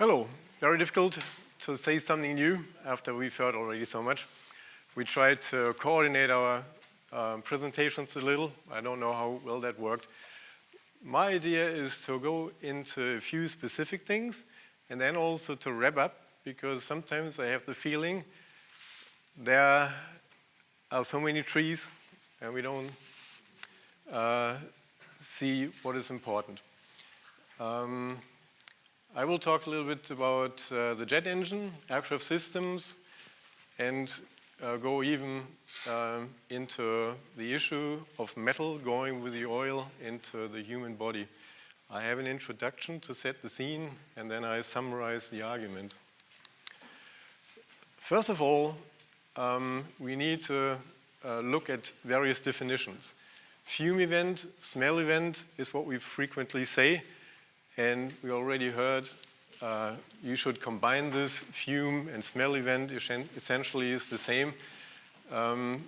Hello. Very difficult to say something new after we've heard already so much. We tried to coordinate our um, presentations a little. I don't know how well that worked. My idea is to go into a few specific things and then also to wrap up because sometimes I have the feeling there are so many trees and we don't uh, see what is important. Um, I will talk a little bit about uh, the jet engine, aircraft systems, and uh, go even uh, into the issue of metal going with the oil into the human body. I have an introduction to set the scene, and then I summarize the arguments. First of all, um, we need to uh, look at various definitions. Fume event, smell event is what we frequently say, and we already heard uh, you should combine this fume and smell event essentially is the same. Um,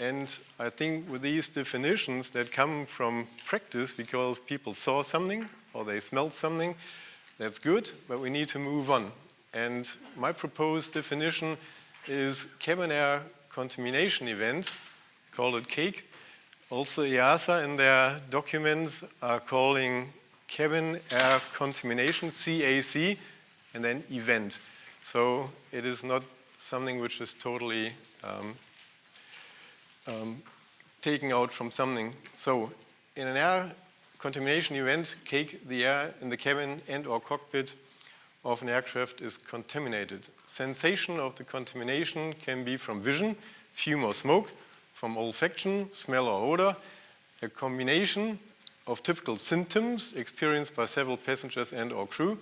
and I think with these definitions that come from practice because people saw something or they smelled something, that's good, but we need to move on. And my proposed definition is cabin air contamination event, call it CAKE. Also EASA in their documents are calling cabin air contamination, CAC, and then event. So it is not something which is totally um, um, taken out from something. So in an air contamination event, cake, the air in the cabin and or cockpit of an aircraft is contaminated. Sensation of the contamination can be from vision, fume or smoke, from olfaction, smell or odor, a combination of typical symptoms experienced by several passengers and or crew,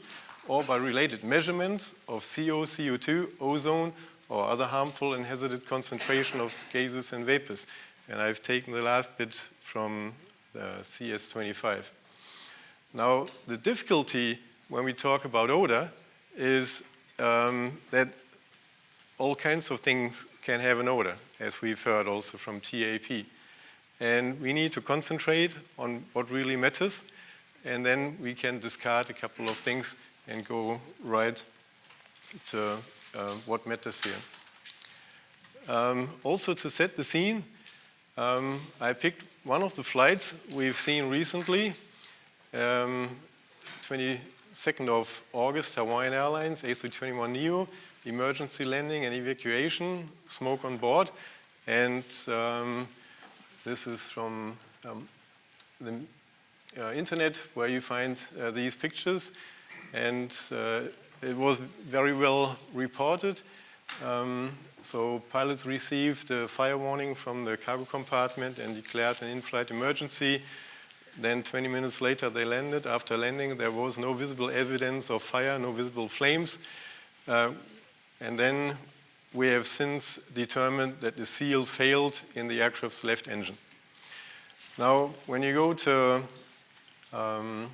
or by related measurements of CO, CO2, ozone, or other harmful and hazardous concentration of gases and vapors. And I've taken the last bit from the CS25. Now, the difficulty when we talk about odor is um, that all kinds of things can have an odor, as we've heard also from TAP. And we need to concentrate on what really matters, and then we can discard a couple of things and go right to uh, what matters here. Um, also to set the scene, um, I picked one of the flights we've seen recently, um, 22nd of August, Hawaiian Airlines, A321neo, emergency landing and evacuation, smoke on board, and um, this is from um, the uh, internet where you find uh, these pictures and uh, it was very well reported. Um, so pilots received a fire warning from the cargo compartment and declared an in-flight emergency. Then 20 minutes later they landed. After landing there was no visible evidence of fire, no visible flames. Uh, and then we have since determined that the seal failed in the aircraft's left engine. Now, when you go to um,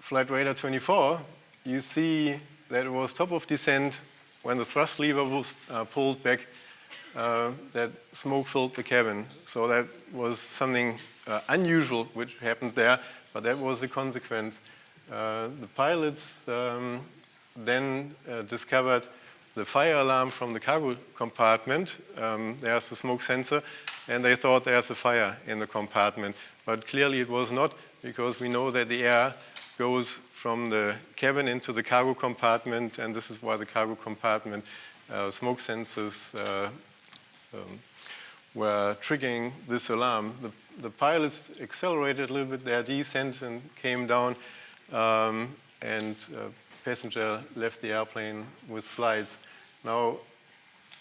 Flightradar24, you see that it was top of descent when the thrust lever was uh, pulled back uh, that smoke filled the cabin. So that was something uh, unusual which happened there, but that was the consequence. Uh, the pilots um, then uh, discovered the fire alarm from the cargo compartment. Um, there's a smoke sensor, and they thought there's a fire in the compartment. But clearly it was not, because we know that the air goes from the cabin into the cargo compartment, and this is why the cargo compartment uh, smoke sensors uh, um, were triggering this alarm. The, the, pilots accelerated a little bit their descent and came down um, and uh, passenger left the airplane with slides. Now,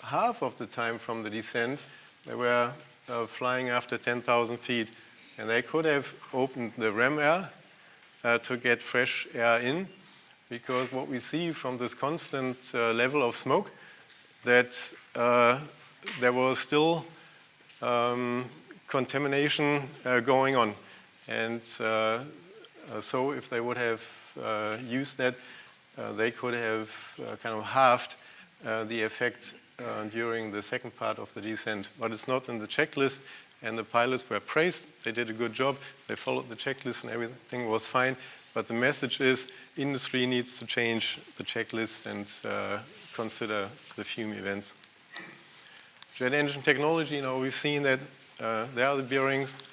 half of the time from the descent, they were uh, flying after 10,000 feet, and they could have opened the ram air uh, to get fresh air in, because what we see from this constant uh, level of smoke, that uh, there was still um, contamination uh, going on. And so if they would have uh, used that, uh, they could have kind of halved the effect during the second part of the descent. But it's not in the checklist, and the pilots were praised. They did a good job. They followed the checklist and everything was fine. But the message is industry needs to change the checklist and uh, consider the fume events. Jet engine technology, you know, we've seen that uh, there are the bearings.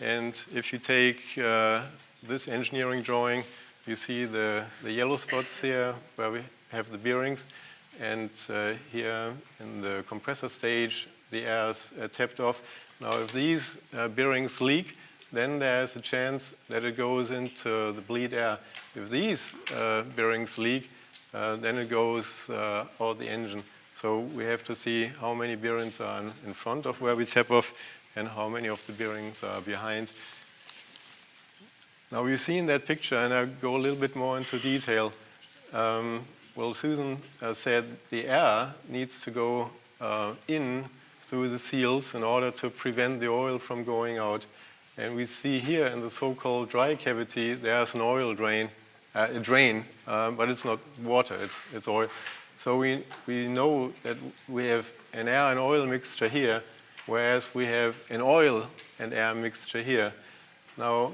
And if you take uh, this engineering drawing, you see the, the yellow spots here where we have the bearings. And uh, here in the compressor stage, the air is uh, tapped off. Now, if these uh, bearings leak, then there's a chance that it goes into the bleed air. If these uh, bearings leak, uh, then it goes uh, out the engine. So we have to see how many bearings are in front of where we tap off and how many of the bearings are behind. Now we see in that picture and I'll go a little bit more into detail. Um, well, Susan uh, said the air needs to go uh, in through the seals in order to prevent the oil from going out. And we see here in the so-called dry cavity, there's an oil drain, uh, a drain, uh, but it's not water, it's, it's oil. So we, we know that we have an air and oil mixture here, whereas we have an oil and air mixture here. Now,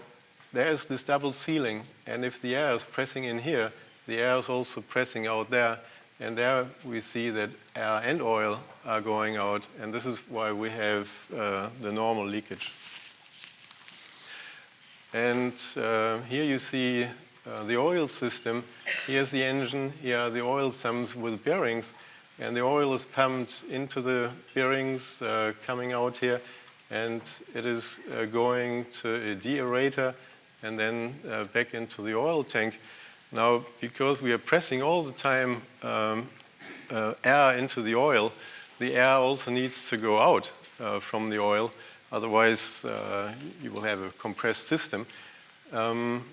there's this double sealing, and if the air is pressing in here, the air is also pressing out there, and there we see that air and oil are going out, and this is why we have uh, the normal leakage. And uh, here you see uh, the oil system. Here's the engine, here are the oil sumps with bearings, and the oil is pumped into the bearings uh, coming out here, and it is uh, going to a deaerator and then uh, back into the oil tank. Now, because we are pressing all the time um, uh, air into the oil, the air also needs to go out uh, from the oil. Otherwise, uh, you will have a compressed system. Um,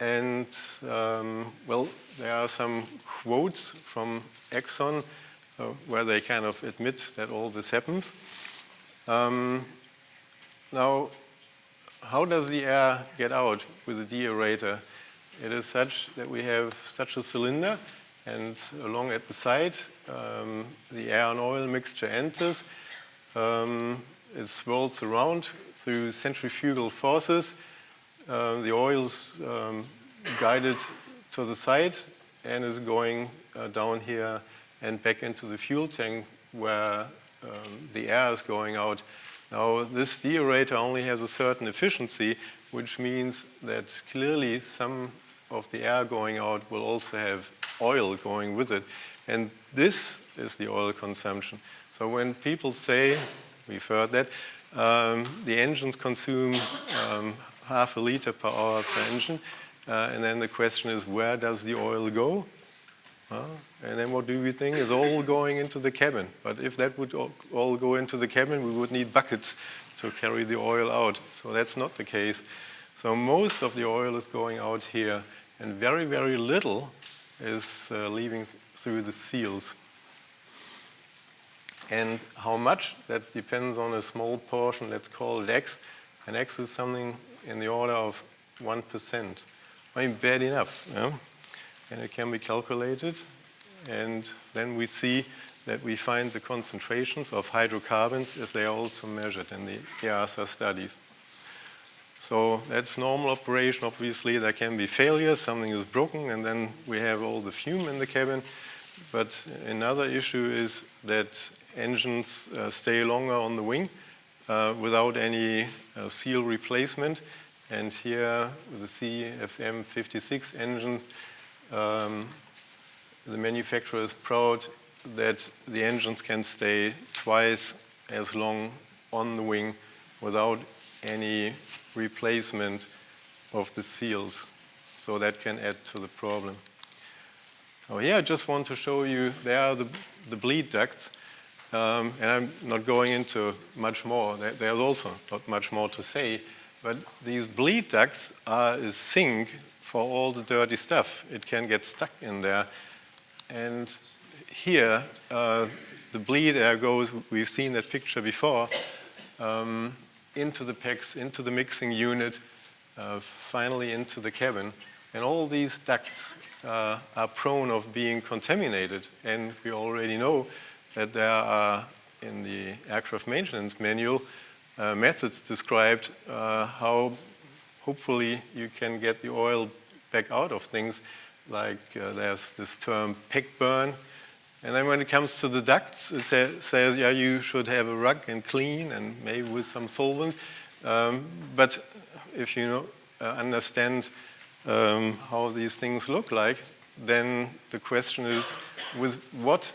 and, um, well, there are some quotes from Exxon uh, where they kind of admit that all this happens. Um, now, how does the air get out with a deaerator? It is such that we have such a cylinder and along at the side um, the air and oil mixture enters. Um, it swirls around through centrifugal forces. Uh, the oil is um, guided to the side and is going uh, down here and back into the fuel tank where um, the air is going out. Now, this deaerator only has a certain efficiency, which means that clearly some of the air going out will also have oil going with it. And this is the oil consumption. So when people say, we've heard that, um, the engines consume um, half a liter per hour per engine, uh, and then the question is, where does the oil go? Uh, and then what do we think is all going into the cabin? But if that would all go into the cabin, we would need buckets to carry the oil out. So that's not the case. So most of the oil is going out here, and very, very little is uh, leaving through the seals. And how much, that depends on a small portion, let's call it X, and X is something in the order of 1%. I mean, bad enough. Yeah? and it can be calculated. And then we see that we find the concentrations of hydrocarbons as they are also measured in the EASA studies. So that's normal operation. Obviously, there can be failures, something is broken, and then we have all the fume in the cabin. But another issue is that engines uh, stay longer on the wing uh, without any uh, seal replacement. And here, the CFM56 engines, um, the manufacturer is proud that the engines can stay twice as long on the wing without any replacement of the seals. So that can add to the problem. Oh, here I just want to show you, there are the, the bleed ducts. Um, and I'm not going into much more. There's also not much more to say. But these bleed ducts are a sink for all the dirty stuff. It can get stuck in there. And here, uh, the bleed air goes, we've seen that picture before, um, into the PEX, into the mixing unit, uh, finally into the cabin. And all these ducts uh, are prone of being contaminated. And we already know that there are, in the aircraft maintenance manual, uh, methods described uh, how hopefully you can get the oil back out of things like uh, there's this term pack burn and then when it comes to the ducts it sa says yeah you should have a rug and clean and maybe with some solvent um, but if you know, uh, understand um, how these things look like then the question is with what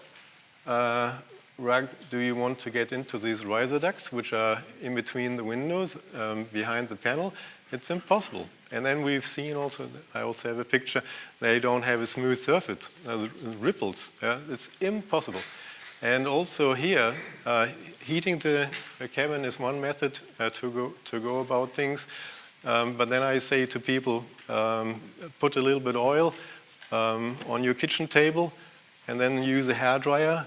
uh, rug do you want to get into these riser ducts, which are in between the windows, um, behind the panel? It's impossible. And then we've seen also, I also have a picture, they don't have a smooth surface, uh, ripples. It's impossible. And also here, uh, heating the, cabin is one method uh, to, go, to go about things. Um, but then I say to people, um, put a little bit of oil um, on your kitchen table and then use a hair dryer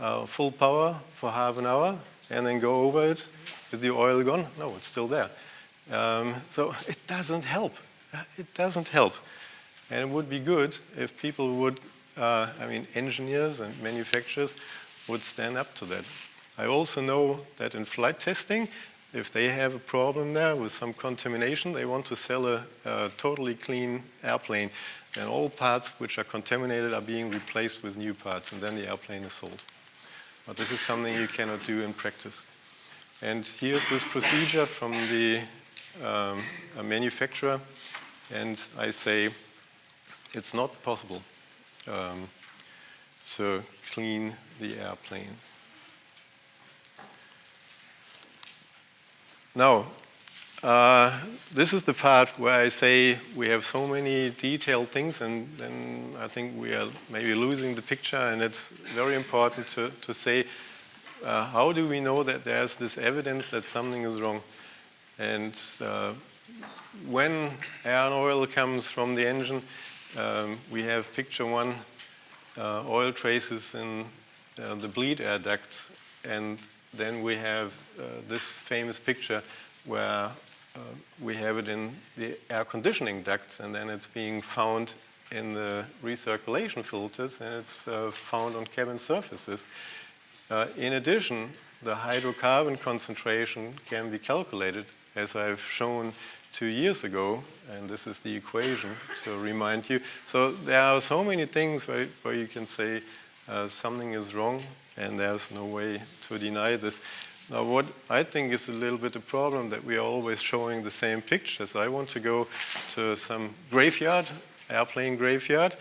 uh, full power for half an hour and then go over it. Is the oil gone? No, it's still there. Um, so it doesn't help. It doesn't help. And it would be good if people would, uh, I mean, engineers and manufacturers would stand up to that. I also know that in flight testing, if they have a problem there with some contamination, they want to sell a, a totally clean airplane. And all parts which are contaminated are being replaced with new parts, and then the airplane is sold. But this is something you cannot do in practice. And here's this procedure from the um, manufacturer, and I say it's not possible um, to clean the airplane. Now, uh, this is the part where I say we have so many detailed things and then I think we are maybe losing the picture and it's very important to, to say uh, how do we know that there's this evidence that something is wrong? And uh, when air and oil comes from the engine, um, we have picture one, uh, oil traces in uh, the bleed air ducts and then we have uh, this famous picture where uh, we have it in the air conditioning ducts and then it's being found in the recirculation filters and it's uh, found on cabin surfaces. In addition, the hydrocarbon concentration can be calculated as I've shown two years ago, and this is the equation to remind you. So there are so many things where, where you can say uh, something is wrong and there's no way to deny this. Now what I think is a little bit a problem that we are always showing the same pictures. I want to go to some graveyard, airplane graveyard,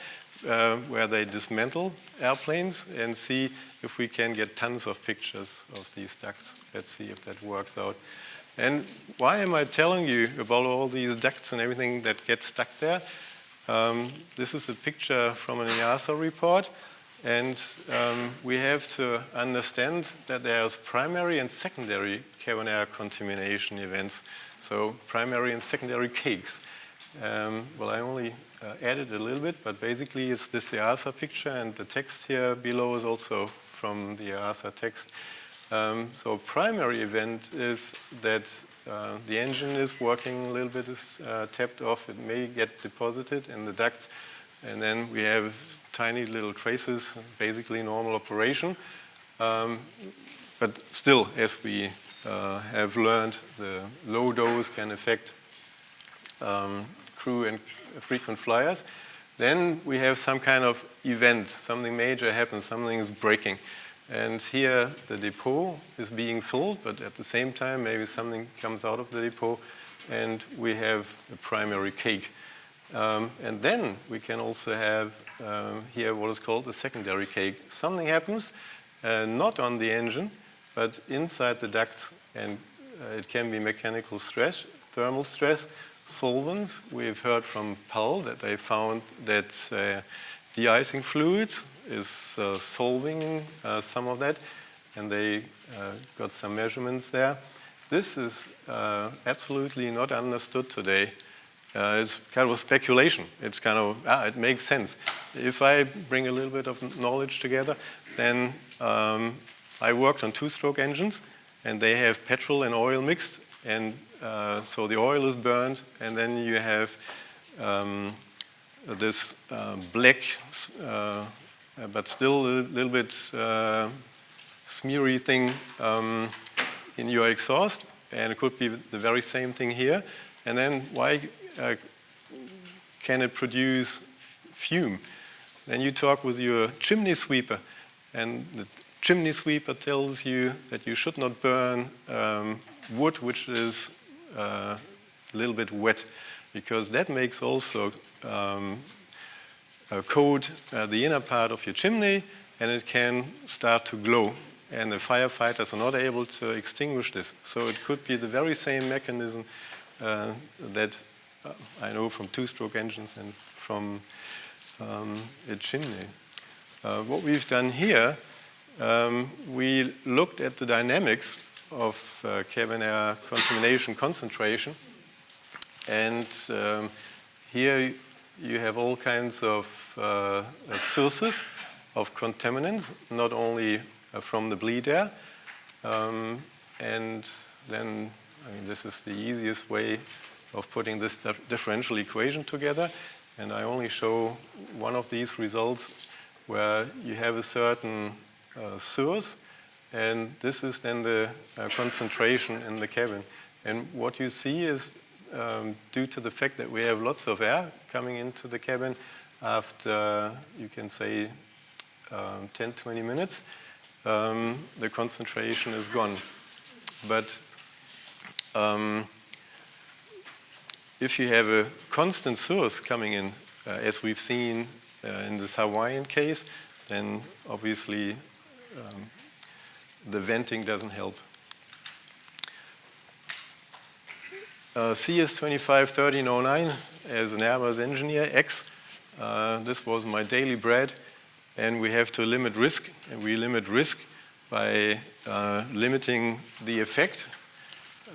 uh, where they dismantle airplanes and see if we can get tons of pictures of these ducts. Let's see if that works out. And why am I telling you about all these ducts and everything that gets stuck there? Um, this is a picture from an EASA report. And um, we have to understand that there's primary and secondary cabin air contamination events. So primary and secondary cakes. Um, well, I only uh, added a little bit, but basically it's this EASA picture and the text here below is also from the EASA text. Um, so primary event is that uh, the engine is working a little bit is uh, tapped off. It may get deposited in the ducts. And then we have tiny little traces, basically normal operation. Um, but still, as we uh, have learned, the low dose can affect um, crew and frequent flyers. Then we have some kind of event, something major happens, something is breaking. And here the depot is being filled, but at the same time maybe something comes out of the depot and we have a primary cake. Um, and then we can also have um, here what is called a secondary cake. Something happens, uh, not on the engine, but inside the ducts, and uh, it can be mechanical stress, thermal stress, solvents. We've heard from PAL that they found that uh, de-icing fluids is uh, solving uh, some of that, and they uh, got some measurements there. This is absolutely not understood today uh, it's kind of a speculation. It's kind of, ah, it makes sense. If I bring a little bit of knowledge together, then um, I worked on two-stroke engines, and they have petrol and oil mixed, and uh, so the oil is burned, and then you have um, this uh, black, uh, but still a little bit uh, smeary thing um, in your exhaust, and it could be the very same thing here. And then why uh, can it produce fume? Then you talk with your chimney sweeper, and the chimney sweeper tells you that you should not burn um, wood which is uh, a little bit wet, because that makes also um, coat uh, the inner part of your chimney, and it can start to glow and the firefighters are not able to extinguish this. So it could be the very same mechanism uh, that uh, I know from two-stroke engines and from um, a chimney. Uh, what we've done here, um, we looked at the dynamics of uh, cabin air contamination concentration and um, here you have all kinds of uh, sources of contaminants, not only uh, from the bleed air. Um, and then, I mean, this is the easiest way of putting this differential equation together. And I only show one of these results where you have a certain uh, source, and this is then the uh, concentration in the cabin. And what you see is, um, due to the fact that we have lots of air coming into the cabin after, you can say, um, 10, 20 minutes, um, the concentration is gone. But um, if you have a constant source coming in, uh, as we've seen uh, in this Hawaiian case, then obviously um, the venting doesn't help. Uh, CS251309 as an Airbus engineer, X, uh, this was my daily bread and we have to limit risk. And we limit risk by uh, limiting the effect.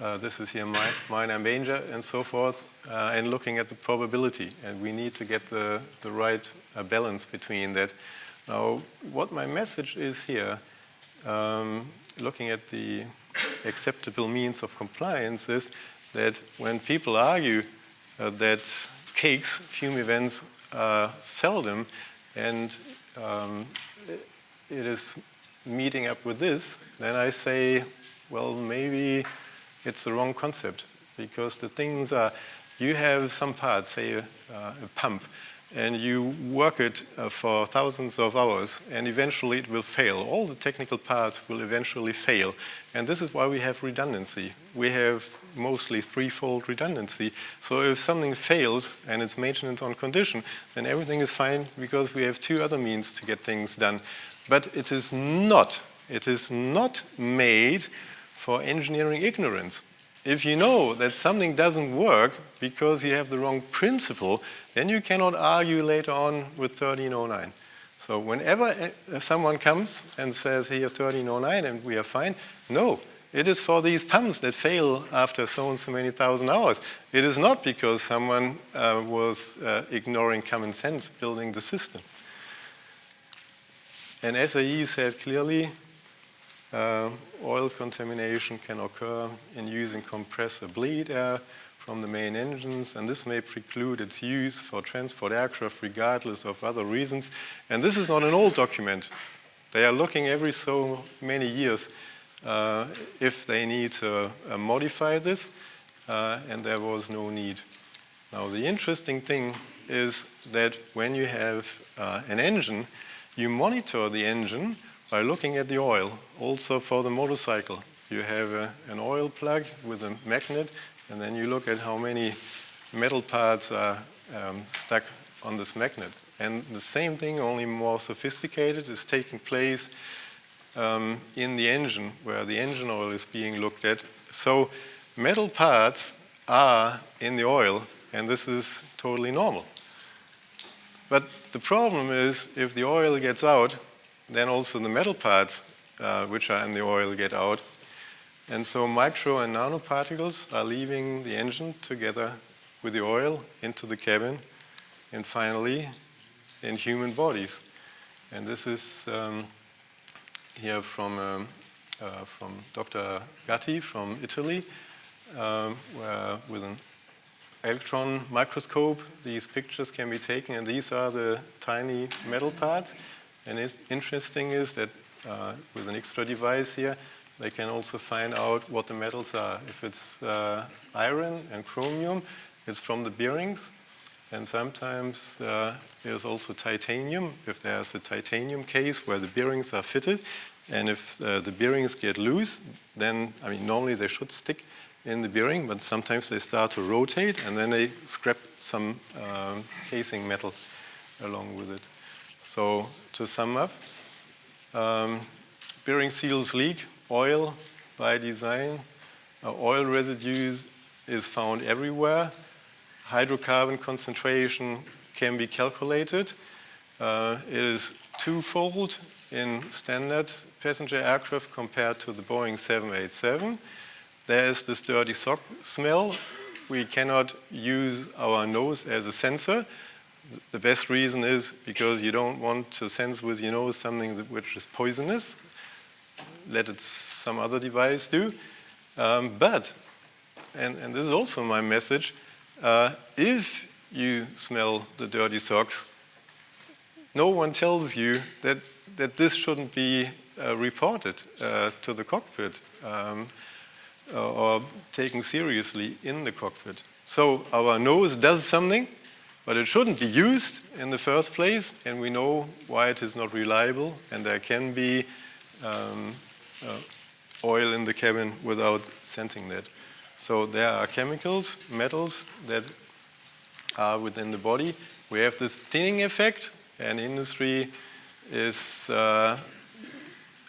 Uh, this is here my, minor major and so forth, uh, and looking at the probability. And we need to get the, the right uh, balance between that. Now, what my message is here, um, looking at the acceptable means of compliance is that when people argue that cakes, fume events, are seldom, and um, it is meeting up with this, then I say, well, maybe it's the wrong concept because the things are, you have some part, say a, uh, a pump, and you work it uh, for thousands of hours and eventually it will fail. All the technical parts will eventually fail. And this is why we have redundancy. We have mostly threefold redundancy. So if something fails and it's maintenance on condition, then everything is fine because we have two other means to get things done. But it is not, it is not made for engineering ignorance. If you know that something doesn't work because you have the wrong principle, then you cannot argue later on with 1309. So whenever uh, someone comes and says, here 1309 and we are fine, no, it is for these pumps that fail after so and so many thousand hours. It is not because someone uh, was uh, ignoring common sense building the system. And SAE said clearly, uh, oil contamination can occur in using compressor bleed air from the main engines, and this may preclude its use for transport aircraft regardless of other reasons. And this is not an old document. They are looking every so many years uh, if they need to uh, modify this, uh, and there was no need. Now the interesting thing is that when you have uh, an engine, you monitor the engine by looking at the oil, also for the motorcycle. You have a, an oil plug with a magnet, and then you look at how many metal parts are um, stuck on this magnet. And the same thing, only more sophisticated, is taking place um, in the engine, where the engine oil is being looked at. So metal parts are in the oil, and this is totally normal. But the problem is if the oil gets out, then also the metal parts uh, which are in the oil get out. And so micro and nanoparticles are leaving the engine together with the oil into the cabin and finally in human bodies. And this is um, here from, um, uh, from Dr. Gatti from Italy, um, where with an electron microscope, these pictures can be taken, and these are the tiny metal parts. And it's interesting is that uh, with an extra device here, they can also find out what the metals are. If it's uh, iron and chromium, it's from the bearings. And sometimes uh, there's also titanium, if there's a titanium case where the bearings are fitted. And if uh, the bearings get loose, then, I mean, normally they should stick in the bearing, but sometimes they start to rotate and then they scrap some um, casing metal along with it. So to sum up, um, bearing seals leak, oil by design, uh, oil residues is found everywhere. Hydrocarbon concentration can be calculated. Uh, it is twofold in standard passenger aircraft compared to the Boeing 787. There is this dirty sock smell. We cannot use our nose as a sensor. The best reason is because you don't want to sense with your nose something that, which is poisonous. Let it some other device do. Um, but, and, and this is also my message, uh, if you smell the dirty socks, no one tells you that, that this shouldn't be uh, reported uh, to the cockpit um, or taken seriously in the cockpit. So our nose does something, but it shouldn't be used in the first place, and we know why it is not reliable, and there can be um, uh, oil in the cabin without sensing that. So there are chemicals, metals that are within the body. We have this thinning effect, and industry is uh,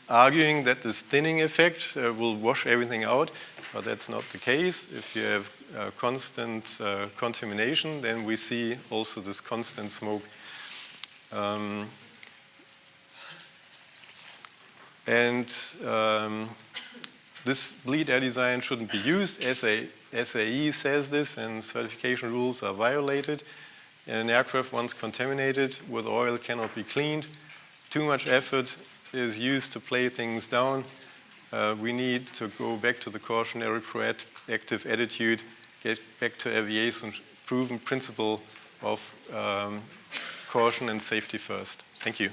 arguing that this thinning effect uh, will wash everything out, but that's not the case. If you have uh, constant uh, contamination, then we see also this constant smoke. Um, and um, this bleed air design shouldn't be used. SA, SAE says this and certification rules are violated. An aircraft once contaminated with oil cannot be cleaned. Too much effort is used to play things down. Uh, we need to go back to the cautionary proactive attitude, get back to aviation's proven principle of um, caution and safety first. Thank you.